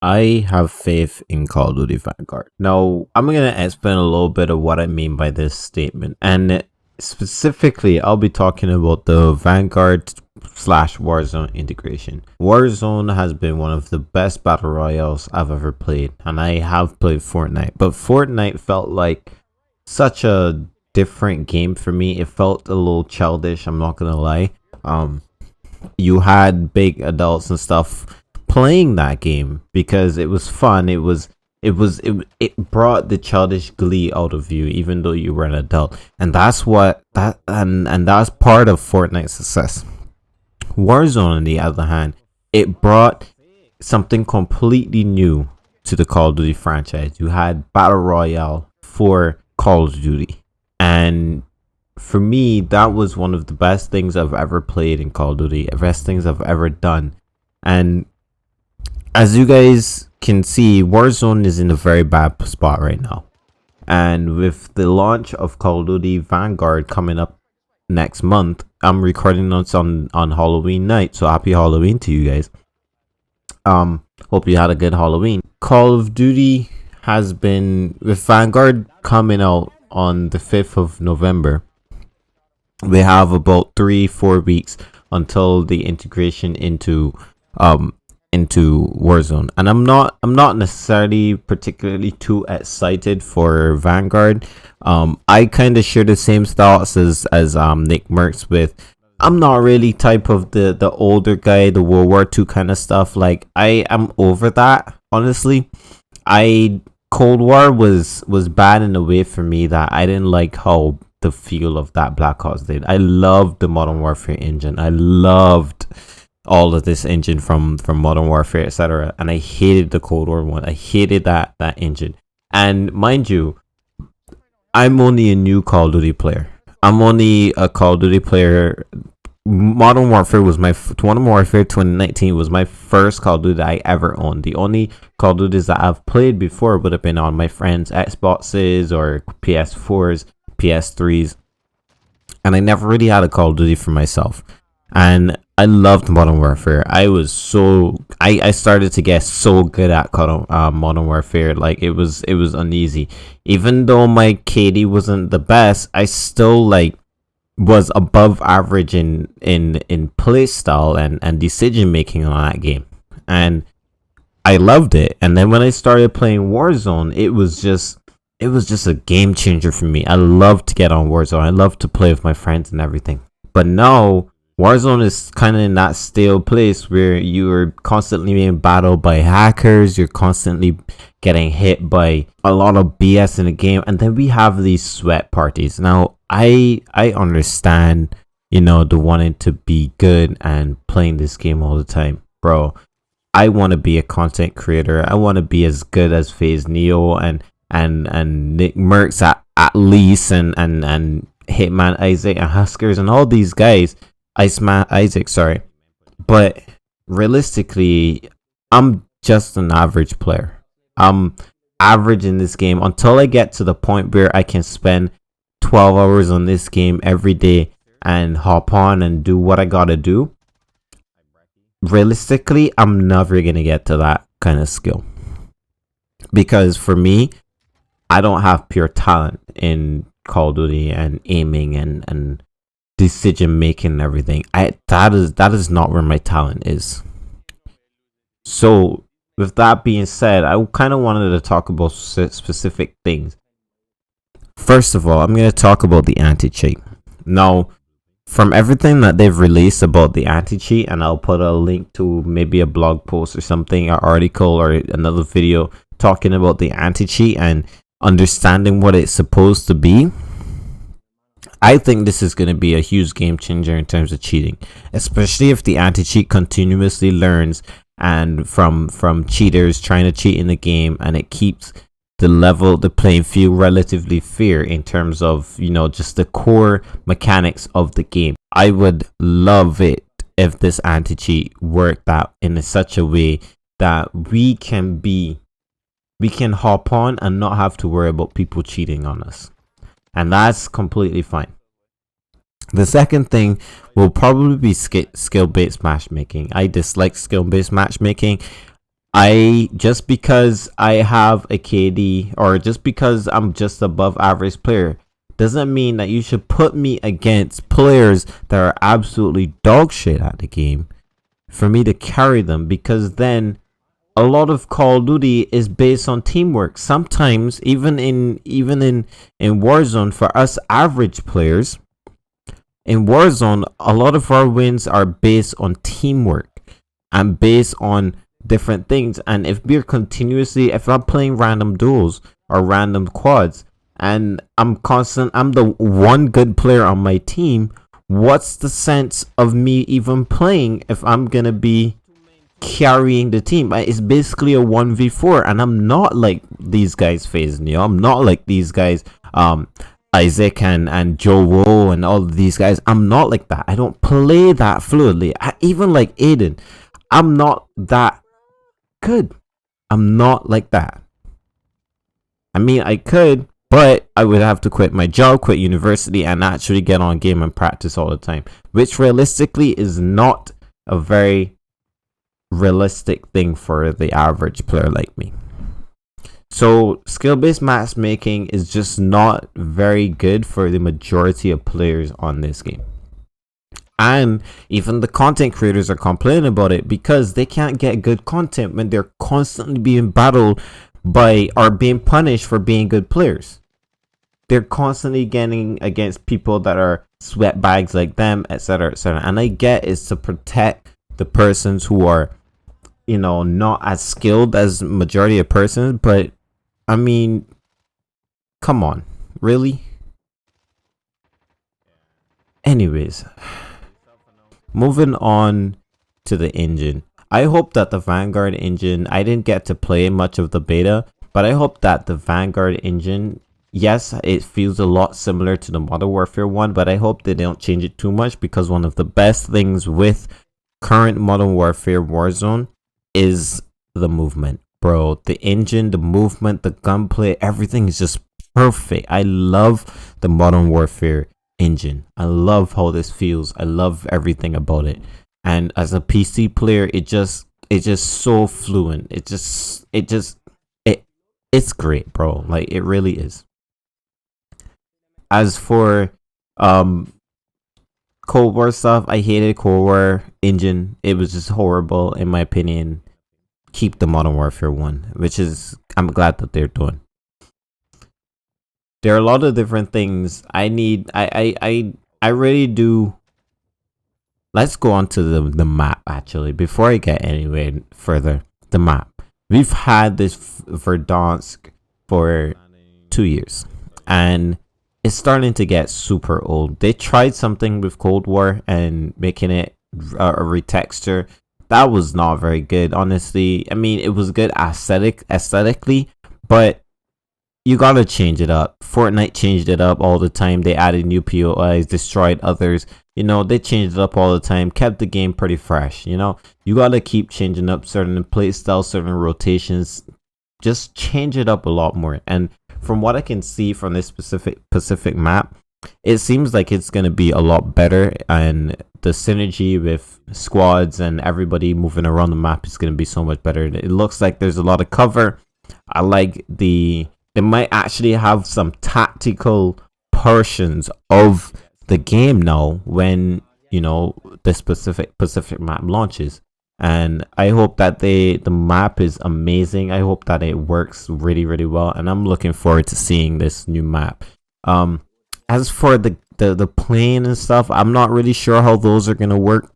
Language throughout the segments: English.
I have faith in Call of Duty Vanguard. Now, I'm going to explain a little bit of what I mean by this statement. And specifically, I'll be talking about the Vanguard slash Warzone integration. Warzone has been one of the best battle royales I've ever played. And I have played Fortnite. But Fortnite felt like such a different game for me. It felt a little childish, I'm not going to lie. Um, you had big adults and stuff playing that game because it was fun. It was it was it, it brought the childish glee out of you even though you were an adult. And that's what that and and that's part of fortnite's success. Warzone on the other hand it brought something completely new to the call of duty franchise. You had battle royale for call of duty. And for me that was one of the best things i've ever played in call of duty best things i've ever done. And as you guys can see, Warzone is in a very bad spot right now. And with the launch of Call of Duty Vanguard coming up next month, I'm recording this on, on Halloween night. So happy Halloween to you guys. Um, hope you had a good Halloween. Call of Duty has been, with Vanguard coming out on the 5th of November, we have about three, four weeks until the integration into um into Warzone. And I'm not I'm not necessarily particularly too excited for Vanguard. Um I kind of share the same thoughts as as um Nick Mercs with I'm not really type of the the older guy, the World War II kind of stuff. Like I am over that, honestly. I Cold War was was bad in a way for me that I didn't like how the feel of that Black Ops did. I loved the Modern Warfare engine. I loved all of this engine from from Modern Warfare, etc. And I hated the Cold War one. I hated that that engine. And mind you, I'm only a new Call of Duty player. I'm only a Call of Duty player. Modern Warfare was my Modern Warfare 2019 was my first Call of Duty I ever owned. The only Call of Duties that I've played before would have been on my friends' Xboxes or PS4s, PS3s, and I never really had a Call of Duty for myself. And I loved Modern Warfare. I was so I, I started to get so good at uh, Modern Warfare. Like it was it was uneasy. Even though my KD wasn't the best, I still like was above average in in in play style and and decision making on that game. And I loved it. And then when I started playing Warzone, it was just it was just a game changer for me. I love to get on Warzone. I love to play with my friends and everything. But now Warzone is kind of in that stale place where you're constantly being battled by hackers, you're constantly getting hit by a lot of BS in the game, and then we have these sweat parties. Now, I I understand, you know, the wanting to be good and playing this game all the time, bro. I want to be a content creator. I want to be as good as FaZe Neo and and and Nick Mercs at, at least and and and Hitman Isaac and HusKerrs and all these guys Isaac, sorry. But realistically, I'm just an average player. I'm average in this game until I get to the point where I can spend 12 hours on this game every day and hop on and do what I gotta do. Realistically, I'm never gonna get to that kind of skill. Because for me, I don't have pure talent in Call of Duty and aiming and, and decision making and everything. I that is that is not where my talent is. So with that being said, I kind of wanted to talk about specific things. First of all, I'm going to talk about the anti-cheat. Now, from everything that they've released about the anti-cheat, and I'll put a link to maybe a blog post or something, an article or another video talking about the anti-cheat and understanding what it's supposed to be I think this is going to be a huge game changer in terms of cheating, especially if the anti-cheat continuously learns and from from cheaters trying to cheat in the game and it keeps the level the playing field relatively fair in terms of you know just the core mechanics of the game. I would love it if this anti-cheat worked out in such a way that we can be we can hop on and not have to worry about people cheating on us and that's completely fine. The second thing will probably be skill based matchmaking. I dislike skill based matchmaking. I just because I have a KD or just because I'm just above average player doesn't mean that you should put me against players that are absolutely dog shit at the game for me to carry them because then a lot of Call of Duty is based on teamwork. Sometimes even in even in in Warzone for us average players in Warzone a lot of our wins are based on teamwork and based on different things and if we're continuously if I'm playing random duels or random quads and I'm constant I'm the one good player on my team what's the sense of me even playing if I'm gonna be carrying the team. It's basically a 1v4 and I'm not like these guys phasing you? I'm not like these guys um Isaac and and Joewo and all these guys. I'm not like that. I don't play that fluidly I, even like Aiden I'm not that good. I'm not like that. I mean I could but I would have to quit my job, quit university, and actually get on game and practice all the time, which realistically is not a very realistic thing for the average player like me. So skill-based matchmaking is just not very good for the majority of players on this game. And even the content creators are complaining about it because they can't get good content when they're constantly being battled by or being punished for being good players. They're constantly getting against people that are sweat bags like them, etc. etc. And I get is to protect the persons who are, you know, not as skilled as majority of persons, but I mean come on, really? Anyways, moving on to the engine. I hope that the Vanguard engine, I didn't get to play much of the beta, but I hope that the Vanguard engine, yes, it feels a lot similar to the Modern Warfare one, but I hope they don't change it too much because one of the best things with current Modern Warfare Warzone is the movement. Bro, the engine, the movement, the gunplay, everything is just perfect. I love the Modern Warfare engine. I love how this feels. I love everything about it and as a PC player, it just it's just so fluent. It just it just it it's great, bro. Like it really is. As for um Cold War stuff, I hated Cold War engine. It was just horrible in my opinion. Keep the Modern Warfare one, which is I'm glad that they're doing. There are a lot of different things I need. I I I I really do let's go on to the, the map actually before I get anywhere further. The map. We've had this Verdansk for two years and it's starting to get super old. They tried something with Cold War and making it a, retexture. That was not very good, honestly. I mean, it was good aesthetic aesthetically, but you gotta change it up. Fortnite changed it up all the time. They added new POIs, destroyed others. You know, they changed it up all the time, kept the game pretty fresh. You know, you gotta keep changing up certain play styles, certain rotations. Just change it up a lot more. And from what I can see from this specific Pacific map, it seems like it's gonna be a lot better and the synergy with squads and everybody moving around the map is gonna be so much better. It looks like there's a lot of cover. I like the they might actually have some tactical portions of the game now when you know the specific Pacific map launches and I hope that they the map is amazing. I hope that it works really really well and I'm looking forward to seeing this new map. Um as for the the, the plane and stuff, I'm not really sure how those are going to work.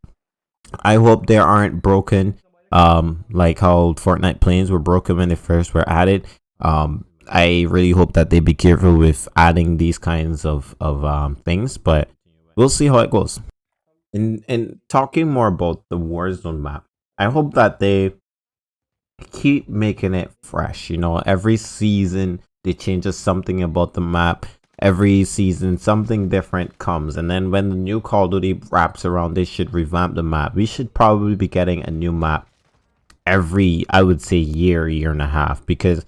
I hope they aren't broken um like how Fortnite planes were broken when they first were added. Um I really hope that they be careful with adding these kinds of of um, things, but we'll see how it goes. And and talking more about the Warzone map, I hope that they keep making it fresh. You know, every season they change something about the map. Every season something different comes, and then when the new Call of Duty wraps around, they should revamp the map. We should probably be getting a new map every, I would say, year, year and a half, because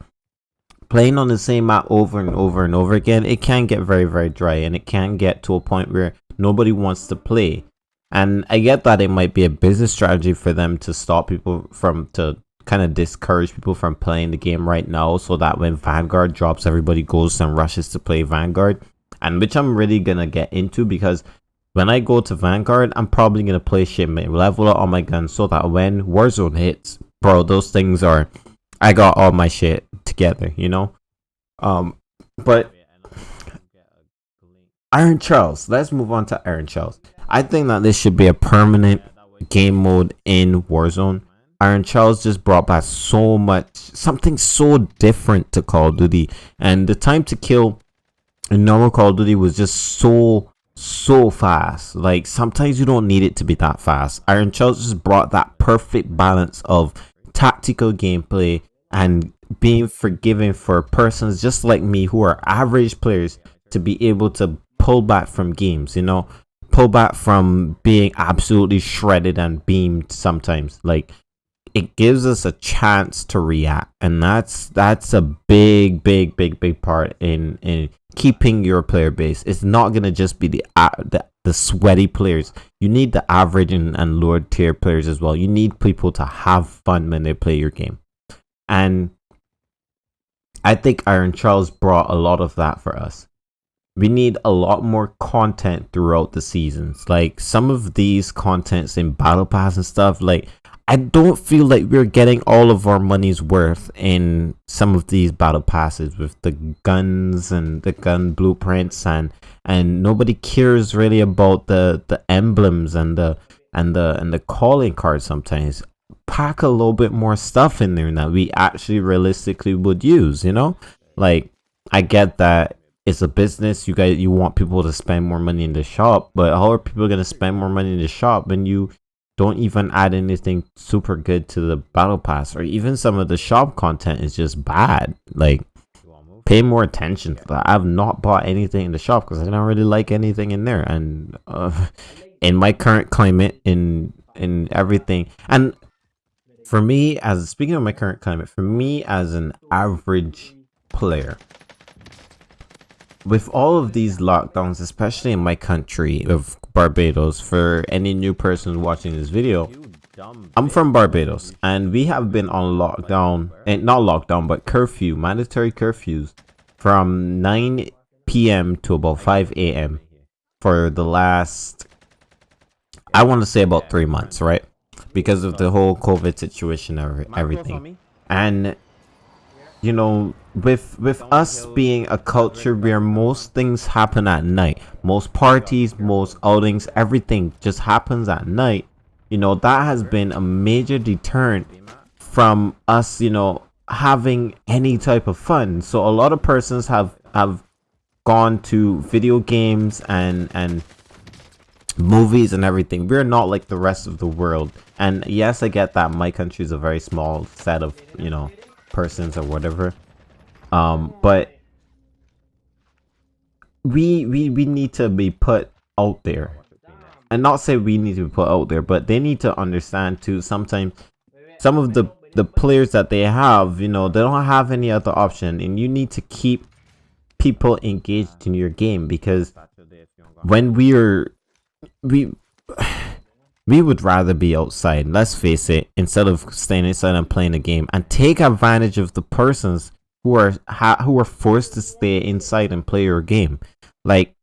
playing on the same map over and over and over again, it can get very, very dry and it can get to a point where nobody wants to play. And I get that it might be a business strategy for them to stop people from to kind of discourage people from playing the game right now so that when Vanguard drops, everybody goes and rushes to play Vanguard. And which I'm really gonna get into because when I go to Vanguard, I'm probably gonna play shipment, level up all my guns so that when Warzone hits, bro, those things are I got all my shit together, you know? Um but Iron Trials, let's move on to Iron Trials. I think that this should be a permanent game mode in Warzone. Iron Trials just brought back so much, something so different to Call of Duty. And the time to kill in normal Call of Duty was just so, so fast. Like, sometimes you don't need it to be that fast. Iron Trials just brought that perfect balance of tactical gameplay and being forgiving for persons just like me who are average players to be able to pull back from games, you know? Pull back from being absolutely shredded and beamed sometimes. Like, it gives us a chance to react and that's that's a big big big big part in in keeping your player base. It's not going to just be the, uh, the the sweaty players. You need the average and, and lower tier players as well. You need people to have fun when they play your game. And i think Iron Trials brought a lot of that for us we need a lot more content throughout the seasons. Like some of these contents in battle pass and stuff like I don't feel like we're getting all of our money's worth in some of these battle passes with the guns and the gun blueprints and and nobody cares really about the the emblems and the and the and the calling cards sometimes. Pack a little bit more stuff in there that we actually realistically would use you know? Like i get that it's a business. You guys you want people to spend more money in the shop but how are people going to spend more money in the shop when you don't even add anything super good to the battle pass or even some of the shop content is just bad? Like pay more attention to that. I've not bought anything in the shop because i don't really like anything in there. And uh, in my current climate in in everything. And for me as speaking of my current climate for me as an average player with all of these lockdowns especially in my country of Barbados for any new person watching this video. I'm from Barbados and we have been on lockdown, and not lockdown, but curfew, mandatory curfews from 9 p.m. to about 5 a.m. for the last, I want to say about three months, right? Because of the whole COVID situation and everything. And you know with with us being a culture where most things happen at night most parties most outings everything just happens at night you know that has been a major deterrent from us you know having any type of fun. So a lot of persons have have gone to video games and and movies and everything. We're not like the rest of the world. And yes i get that my country is a very small set of you know persons or whatever. Um, but we we we need to be put out there, and not say we need to be put out there, but they need to understand too. Sometimes some of the the players that they have, you know, they don't have any other option, and you need to keep people engaged in your game because when we are we we would rather be outside, let's face it, instead of staying inside and playing a game and take advantage of the persons who are who are forced to stay inside and play your game. Like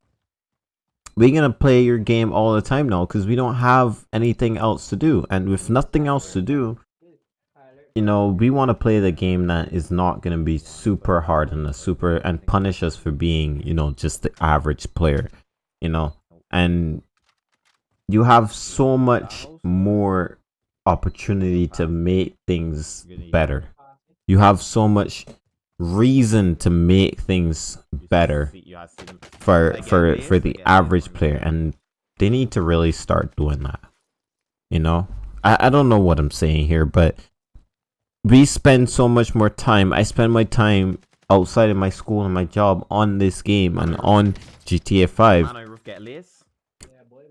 we're gonna play your game all the time now because we don't have anything else to do, and with nothing else to do, you know, we want to play the game that is not gonna be super hard and super and punish us for being, you know, just the average player, you know, and you have so much more opportunity to make things better. You have so much reason to make things better for for for the average player and they need to really start doing that. You know? I, I don't know what I'm saying here, but we spend so much more time. I spend my time outside of my school and my job on this game and on GTA 5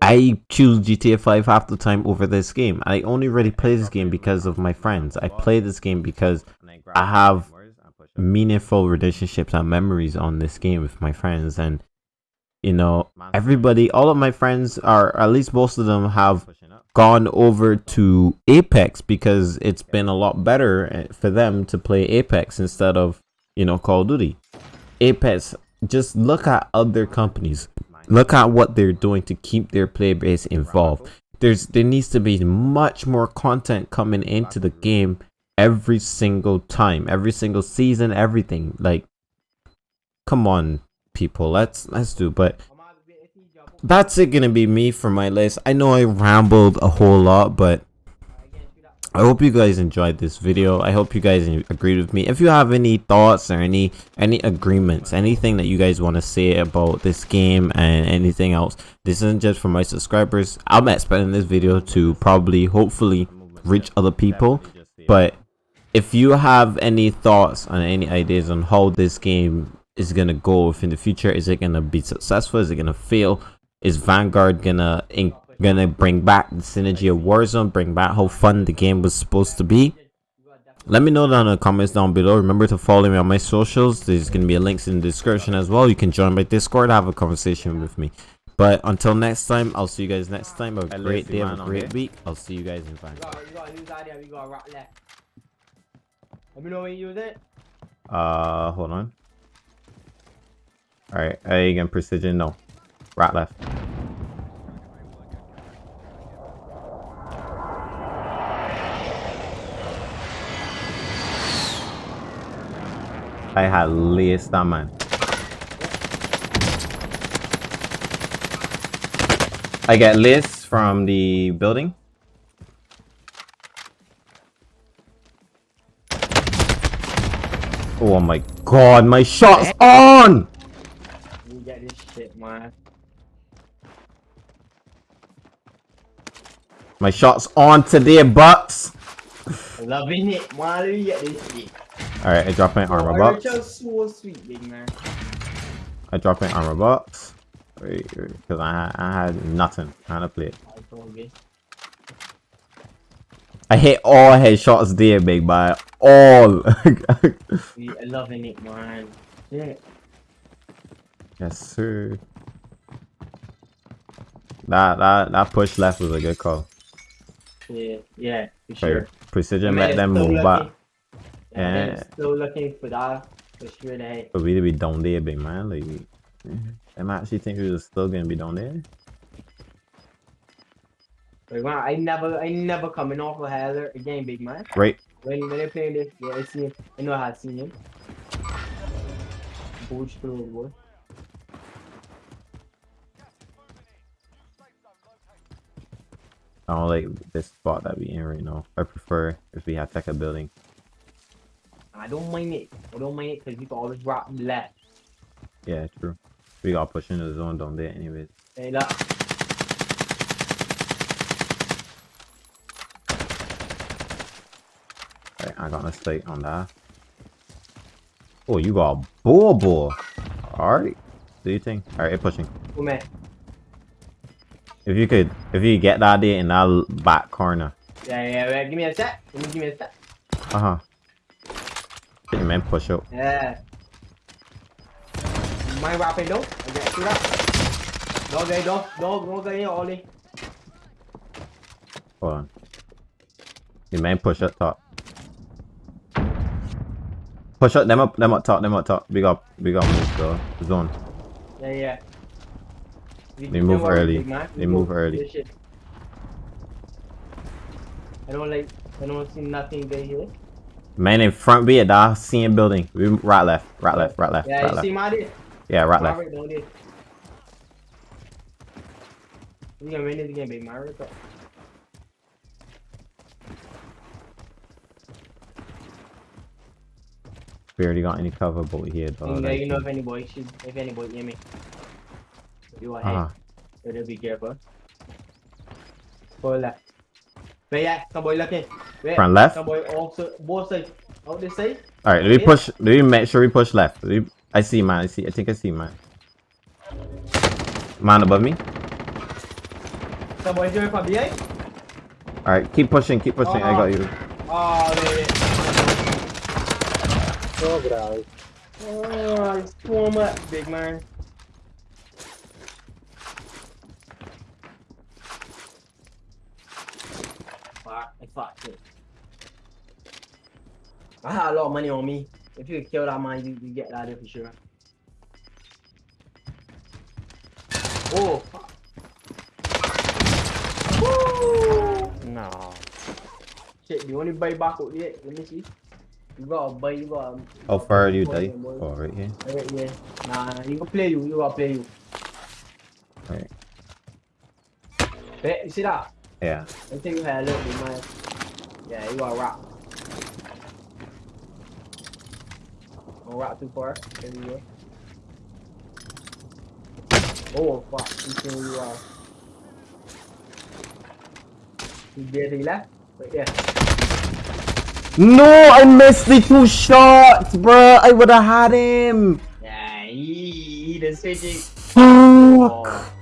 I choose GTA 5 half the time over this game. I only really play this game because of my friends. I play this game because I have meaningful relationships and memories on this game with my friends and you know everybody all of my friends are at least most of them have gone over to Apex because it's been a lot better eh, for them to play Apex instead of, you know, Call of Duty. Apex, just look at other companies. Look at what they're doing to keep their player base involved. There's there needs to be much more content coming into the game every single time, every single season, everything. Like come on people, let's let's do but that's it gonna be me for my list. I know I rambled a whole lot, but I hope you guys enjoyed this video. I hope you guys agreed with me. If you have any thoughts or any any agreements, anything that you guys want to say about this game and anything else, this isn't just for my subscribers. I'm expecting this video to probably, hopefully, reach other people. But if you have any thoughts and any ideas on how this game is gonna go in the future, is it gonna be successful? Is it gonna fail? Is Vanguard gonna gonna bring back the synergy of Warzone, bring back how fun the game was supposed to be. Let me know down in the comments down below. Remember to follow me on my socials. There's gonna be a links in the description as well. You can join my Discord, have a conversation with me. But until next time, I'll see you guys next time. Have a great day, have a great week. I'll see you guys in five. Let me know when you use it. Uh, hold on. Alright, again, precision, no. Right left. I had laced that man. I get list from the building. Oh my god, my shot's on! You get this shit, man. My shot's on today, Bucks. Loving it, man. You get this shit. Alright, I dropped my armor oh, box. So sweet, big man. I dropped my armor box. Because I, I had nothing. I had to play it. I hit all headshots there, big man. All. I loving it, man. Yeah. Yes, sir. That that that push left was a good call. Yeah, yeah, for sure. Precision let them move back. Yeah. Still looking for that for sure. For we to be down there, big man. Like, am I actually think we was still gonna be down there? Like, man, I never, I never coming off a hazard again, big man. Right. When when they playing this, yeah, I see him. I know how I see him. Boost through, boy. I don't like this spot that we in right now. I prefer if we have tech a building. I don't mind it. I don't mind it because you can always drop left. Yeah, true. We got push into the zone down there anyways. Hey, look. Alright, I got a mistake on that. Oh, you got a bull bull. Alright. Do you think? Alright, pushing. Oh, man. If you could, if you get that there in that back corner. Yeah, yeah, yeah. Give me a sec. Give me a sec. Uh huh. Get your man push up. Yeah. Mày vào phải đúng. Okay, up. Go, go, go, go, go, go, go, Ollie. Hold on. Your man push up top. Push up them up, them up top, them up top. We got, we got move the zone. Yeah, yeah. We they move early. They move early. I don't like. I don't see nothing good here. Man in front be it, dog. Seeing building. We right left, right left, right left. Yeah, right you left. see my dude? Yeah, right left. We gonna win this game, big Mario. We already got any cover but here though. Yeah, you know if any boy should if any boy hear me. You are uh -huh. Better be careful. Go left. But yeah, some boy looking. Wait, Front left? Some boy also both sides. Out this side. Alright, let me push let me make sure we push left. I see man, I see I think I see man. Man above me. Some boy doing from behind. Alright, keep pushing, keep pushing, uh -huh. I got you. Oh, there So grave. Oh, swim up, big man. fuck. I fucked it. I had a lot of money on me. If you kill that man, you, you get that for sure. Oh, fuck. Woo! No. Shit, you only buy back out yet? Let me see. You gotta buy, you gotta. Um, How far are you, die? Oh, right here. Right, yeah. Nah, nah, you go play you, you gotta play you. Right. Bet, you see that? Yeah. I think you had a little bit, man. Yeah, you gotta rock. Don't rock too far. There you go. Oh, fuck. You see where you are. You get it left? Right there. No, I missed the two shots, bruh. I would have had him. Yeah, he, he the switching. Fuck. Oh,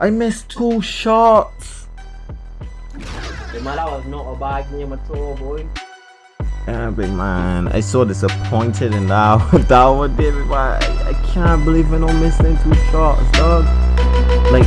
I missed two shots. the man, that was not a bad game at all, boy. Yeah, big man. I so disappointed in that, that one, David. But I, I can't believe I don't missed them two shots, dog. Like,